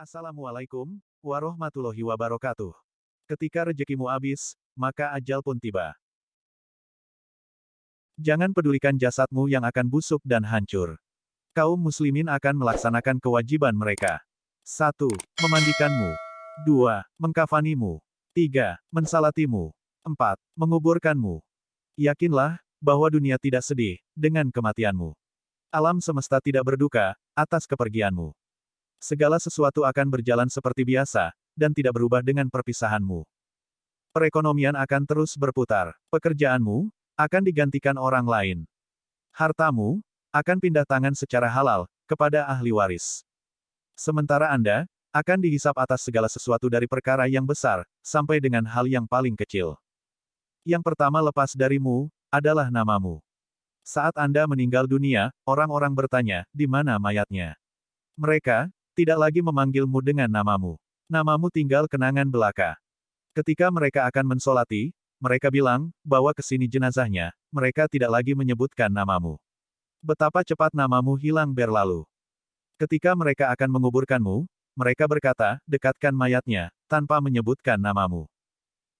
Assalamualaikum warahmatullahi wabarakatuh. Ketika rezekimu habis, maka ajal pun tiba. Jangan pedulikan jasadmu yang akan busuk dan hancur. Kaum muslimin akan melaksanakan kewajiban mereka. 1. Memandikanmu. 2. Mengkafanimu. 3. Mensalatimu. 4. Menguburkanmu. Yakinlah, bahwa dunia tidak sedih, dengan kematianmu. Alam semesta tidak berduka, atas kepergianmu. Segala sesuatu akan berjalan seperti biasa, dan tidak berubah dengan perpisahanmu. Perekonomian akan terus berputar. Pekerjaanmu, akan digantikan orang lain. Hartamu, akan pindah tangan secara halal, kepada ahli waris. Sementara Anda, akan dihisap atas segala sesuatu dari perkara yang besar, sampai dengan hal yang paling kecil. Yang pertama lepas darimu, adalah namamu. Saat Anda meninggal dunia, orang-orang bertanya, di mana mayatnya? Mereka, tidak lagi memanggilmu dengan namamu. Namamu tinggal kenangan belaka. Ketika mereka akan mensolati, mereka bilang, bawa ke sini jenazahnya, mereka tidak lagi menyebutkan namamu. Betapa cepat namamu hilang berlalu. Ketika mereka akan menguburkanmu, mereka berkata, dekatkan mayatnya, tanpa menyebutkan namamu.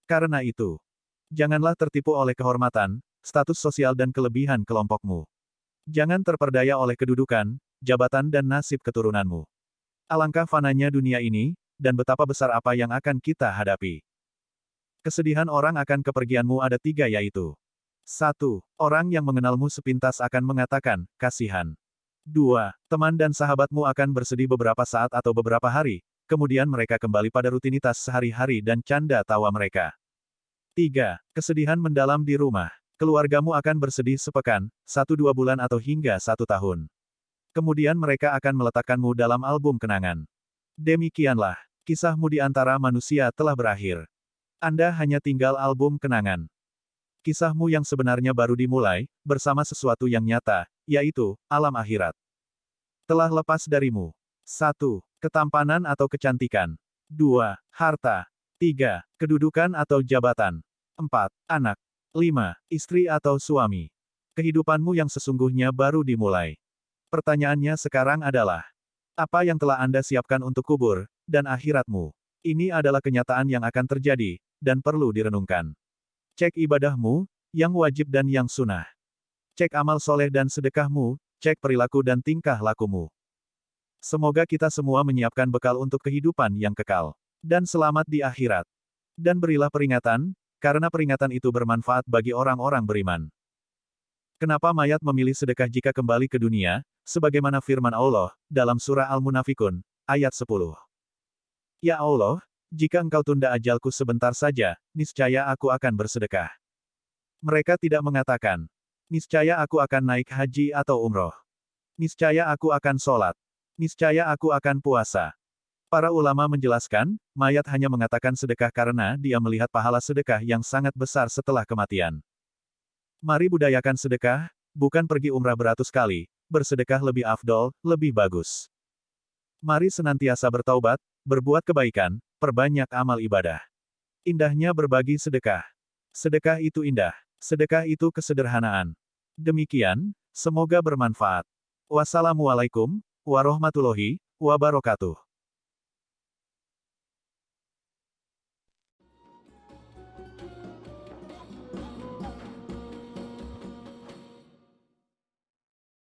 Karena itu, janganlah tertipu oleh kehormatan, status sosial dan kelebihan kelompokmu. Jangan terperdaya oleh kedudukan, jabatan dan nasib keturunanmu. Alangkah fananya dunia ini, dan betapa besar apa yang akan kita hadapi. Kesedihan orang akan kepergianmu ada tiga yaitu. 1. Orang yang mengenalmu sepintas akan mengatakan, kasihan. 2. Teman dan sahabatmu akan bersedih beberapa saat atau beberapa hari, kemudian mereka kembali pada rutinitas sehari-hari dan canda tawa mereka. 3. Kesedihan mendalam di rumah. Keluargamu akan bersedih sepekan, satu dua bulan atau hingga satu tahun. Kemudian mereka akan meletakkanmu dalam album kenangan. Demikianlah, kisahmu di antara manusia telah berakhir. Anda hanya tinggal album kenangan. Kisahmu yang sebenarnya baru dimulai, bersama sesuatu yang nyata, yaitu, alam akhirat. Telah lepas darimu. 1. Ketampanan atau kecantikan. 2. Harta. 3. Kedudukan atau jabatan. 4. Anak. 5. Istri atau suami. Kehidupanmu yang sesungguhnya baru dimulai. Pertanyaannya sekarang adalah, apa yang telah Anda siapkan untuk kubur, dan akhiratmu? Ini adalah kenyataan yang akan terjadi, dan perlu direnungkan. Cek ibadahmu, yang wajib dan yang sunnah. Cek amal soleh dan sedekahmu, cek perilaku dan tingkah lakumu. Semoga kita semua menyiapkan bekal untuk kehidupan yang kekal. Dan selamat di akhirat. Dan berilah peringatan, karena peringatan itu bermanfaat bagi orang-orang beriman. Kenapa mayat memilih sedekah jika kembali ke dunia, sebagaimana firman Allah, dalam surah Al-Munafikun, ayat 10. Ya Allah, jika engkau tunda ajalku sebentar saja, niscaya aku akan bersedekah. Mereka tidak mengatakan, niscaya aku akan naik haji atau umroh. Niscaya aku akan sholat. Niscaya aku akan puasa. Para ulama menjelaskan, mayat hanya mengatakan sedekah karena dia melihat pahala sedekah yang sangat besar setelah kematian. Mari budayakan sedekah, bukan pergi umrah beratus kali, bersedekah lebih afdol, lebih bagus. Mari senantiasa bertaubat, berbuat kebaikan, perbanyak amal ibadah. Indahnya berbagi sedekah. Sedekah itu indah. Sedekah itu kesederhanaan. Demikian, semoga bermanfaat. Wassalamualaikum warahmatullahi wabarakatuh.